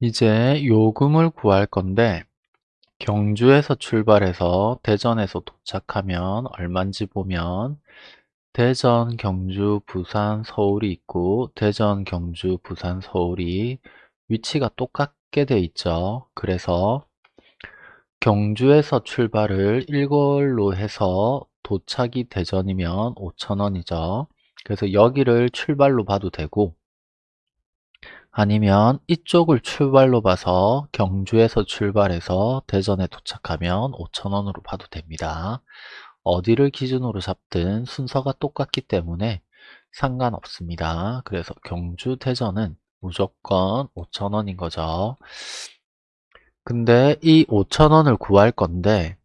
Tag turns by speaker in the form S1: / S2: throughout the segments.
S1: 이제 요금을 구할 건데 경주에서 출발해서 대전에서 도착하면 얼마인지 보면 대전, 경주, 부산, 서울이 있고 대전, 경주, 부산, 서울이 위치가 똑같게 돼 있죠. 그래서 경주에서 출발을 일걸로 해서 도착이 대전이면 5천원이죠. 그래서 여기를 출발로 봐도 되고 아니면 이쪽을 출발로 봐서 경주에서 출발해서 대전에 도착하면 5천원으로 봐도 됩니다. 어디를 기준으로 잡든 순서가 똑같기 때문에 상관없습니다. 그래서 경주, 대전은 무조건 5천원인 거죠. 근데 이 5천원을 구할 건데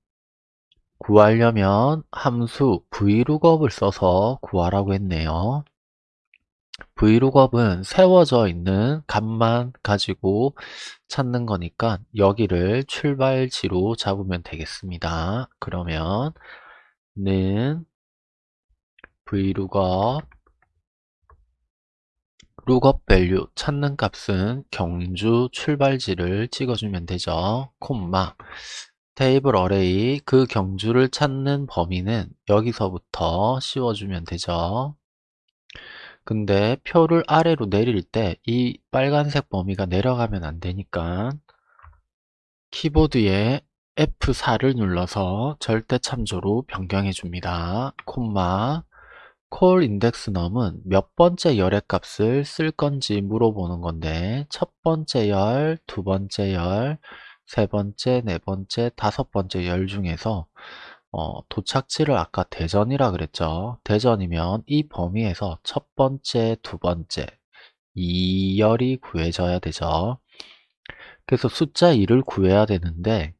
S1: 구하려면 함수 vlookup을 써서 구하라고 했네요. Vlookup은 세워져 있는 값만 가지고 찾는 거니까 여기를 출발지로 잡으면 되겠습니다. 그러면 는 vlookup lookup value 찾는 값은 경주 출발지를 찍어주면 되죠. 콤마 테이블 어레이 그 경주를 찾는 범위는 여기서부터 씌워주면 되죠. 근데 표를 아래로 내릴 때 이 빨간색 범위가 내려가면 안 되니까 키보드에 F4를 눌러서 절대 참조로 변경해 줍니다. 콤마 콜 인덱스 넘은 몇 번째 열의 값을 쓸 건지 물어보는 건데 첫 번째 열, 두 번째 열, 세 번째, 네 번째, 다섯 번째 열 중에서 어, 도착지를 아까 대전이라 그랬죠. 대전이면 이 범위에서 첫 번째, 두 번째 2열이 구해져야 되죠. 그래서 숫자 2를 구해야 되는데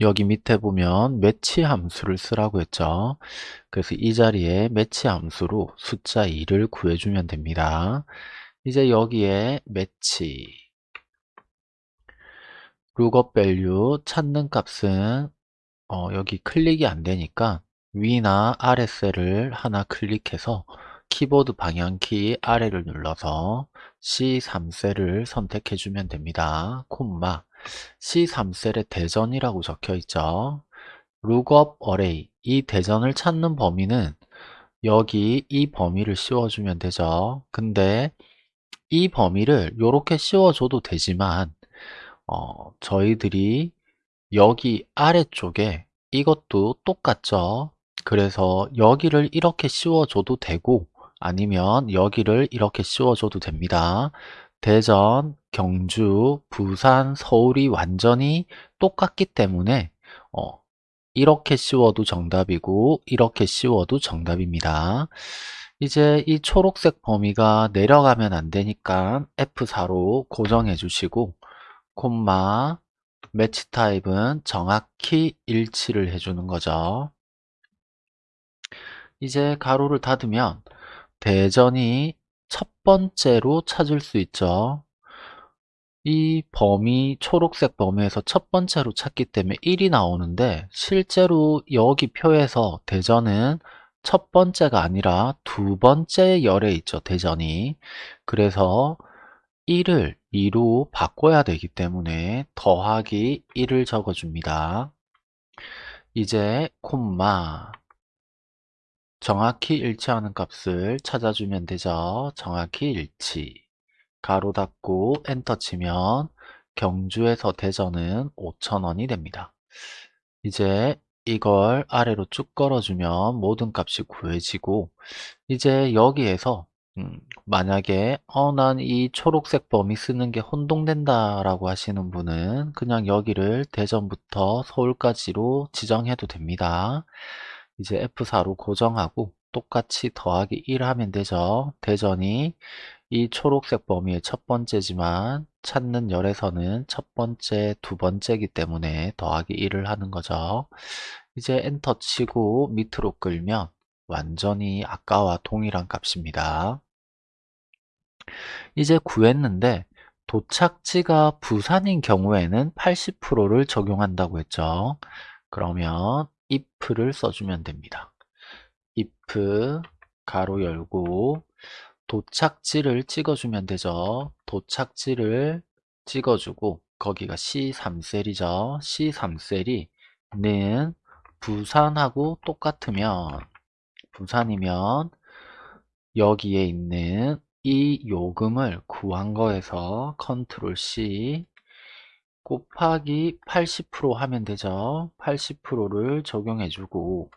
S1: 여기 밑에 보면 매치 함수를 쓰라고 했죠. 그래서 이 자리에 매치 함수로 숫자 2를 구해주면 됩니다. 이제 여기에 매치 lookup value 찾는 값은 어, 여기 클릭이 안 되니까 위나 아래 셀을 하나 클릭해서 키보드 방향키 아래를 눌러서 C3셀을 선택해 주면 됩니다. 콤마 C3셀에 대전이라고 적혀 있죠. lookup array 이 대전을 찾는 범위는 여기 이 범위를 씌워주면 되죠. 근데 이 범위를 이렇게 씌워줘도 되지만 어, 저희들이 여기 아래쪽에 이것도 똑같죠. 그래서 여기를 이렇게 씌워줘도 되고 아니면 여기를 이렇게 씌워줘도 됩니다. 대전, 경주, 부산, 서울이 완전히 똑같기 때문에 어, 이렇게 씌워도 정답이고 이렇게 씌워도 정답입니다. 이제 이 초록색 범위가 내려가면 안 되니까 F4로 고정해 주시고 콤마 매치 타입은 정확히 일치를 해주는 거죠. 이제 가로를 닫으면 대전이 첫 번째로 찾을 수 있죠. 이 범위, 초록색 범위에서 첫 번째로 찾기 때문에 1이 나오는데 실제로 여기 표에서 대전은 첫 번째가 아니라 두 번째 열에 있죠. 대전이. 그래서 1을 2로 바꿔야 되기 때문에 더하기 1을 적어줍니다. 이제 콤마 정확히 일치하는 값을 찾아주면 되죠. 정확히 일치 가로 닫고 엔터 치면 경주에서 대전은 5천원이 됩니다. 이제 이걸 아래로 쭉 걸어주면 모든 값이 구해지고 이제 여기에서 음, 만약에 어, 난 이 초록색 범위 쓰는 게 혼동된다 라고 하시는 분은 그냥 여기를 대전부터 서울까지로 지정해도 됩니다. 이제 F4로 고정하고 똑같이 더하기 1 하면 되죠. 대전이 이 초록색 범위의 첫 번째지만 찾는 열에서는 첫 번째, 두 번째이기 때문에 더하기 1을 하는 거죠. 이제 엔터 치고 밑으로 끌면 완전히 아까와 동일한 값입니다. 이제 구했는데 도착지가 부산인 경우에는 80%를 적용한다고 했죠. 그러면 if를 써주면 됩니다. if 가로 열고 도착지를 찍어주면 되죠. 도착지를 찍어주고 거기가 C3셀이죠. C3셀이 는 부산하고 똑같으면 부산이면 여기에 있는 이 요금을 구한 거에서 Control C 곱하기 80% 하면 되죠. 80%를 적용해주고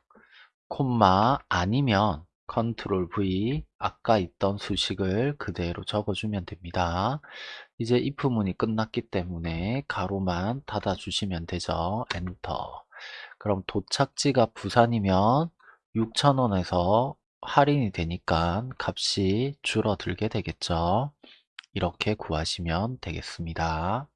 S1: 콤마 아니면 Control V 아까 있던 수식을 그대로 적어주면 됩니다. 이제 if문이 끝났기 때문에 괄호만 닫아주시면 되죠. 엔터. 그럼 도착지가 부산이면 6,000원에서 할인이 되니까 값이 줄어들게 되겠죠. 이렇게 구하시면 되겠습니다.